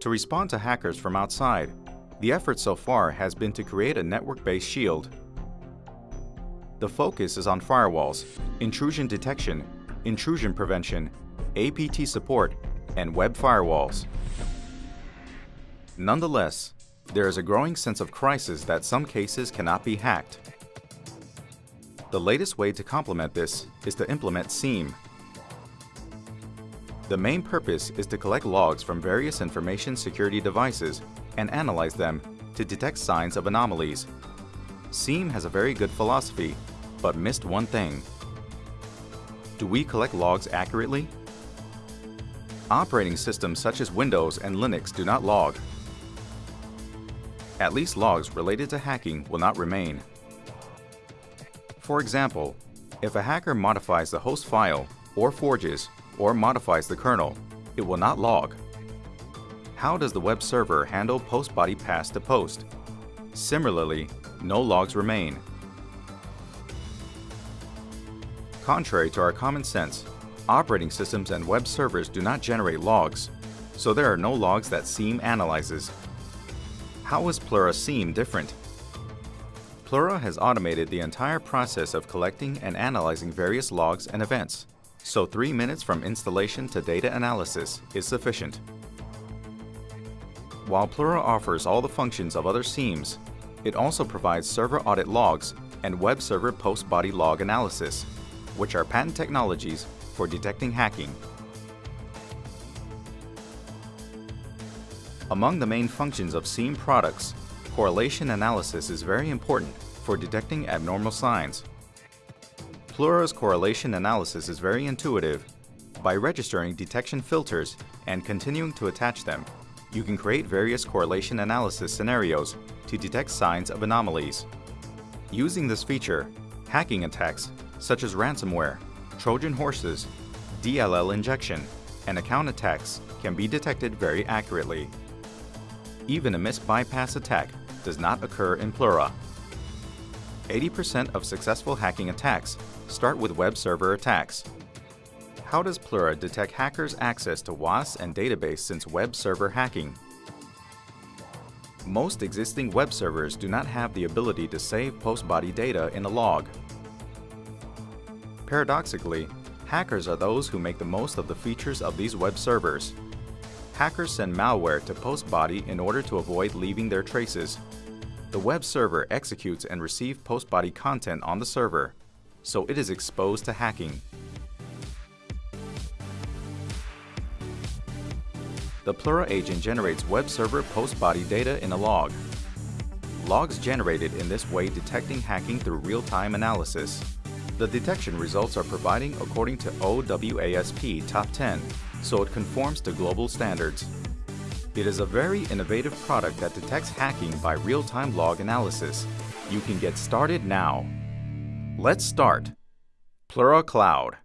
to respond to hackers from outside. The effort so far has been to create a network-based shield. The focus is on firewalls, intrusion detection, intrusion prevention, APT support, and web firewalls. Nonetheless, there is a growing sense of crisis that some cases cannot be hacked. The latest way to complement this is to implement SIEM. The main purpose is to collect logs from various information security devices and analyze them to detect signs of anomalies. SIEM has a very good philosophy, but missed one thing. Do we collect logs accurately? Operating systems such as Windows and Linux do not log. At least logs related to hacking will not remain. For example, if a hacker modifies the host file, or forges, or modifies the kernel, it will not log. How does the web server handle post body pass to post? Similarly, no logs remain. Contrary to our common sense, operating systems and web servers do not generate logs, so there are no logs that SIEM analyzes. How is Plura SIEM different? Plura has automated the entire process of collecting and analyzing various logs and events, so three minutes from installation to data analysis is sufficient. While Plura offers all the functions of other SIEMs, it also provides server audit logs and web server post-body log analysis, which are patent technologies for detecting hacking. Among the main functions of SIEM products, correlation analysis is very important for detecting abnormal signs. Plura's correlation analysis is very intuitive. By registering detection filters and continuing to attach them, you can create various correlation analysis scenarios to detect signs of anomalies. Using this feature, hacking attacks such as ransomware, Trojan horses, DLL injection, and account attacks can be detected very accurately. Even a missed bypass attack does not occur in Plura. 80% of successful hacking attacks start with web server attacks. How does Plura detect hackers' access to WAS and database since web server hacking? Most existing web servers do not have the ability to save post-body data in a log. Paradoxically, hackers are those who make the most of the features of these web servers. Hackers send malware to post-body in order to avoid leaving their traces. The web server executes and receives post-body content on the server, so it is exposed to hacking. The Plura agent generates web server post-body data in a log. Logs generated in this way detecting hacking through real-time analysis. The detection results are providing according to OWASP Top 10, so it conforms to global standards. It is a very innovative product that detects hacking by real-time log analysis. You can get started now. Let's start. Plura Cloud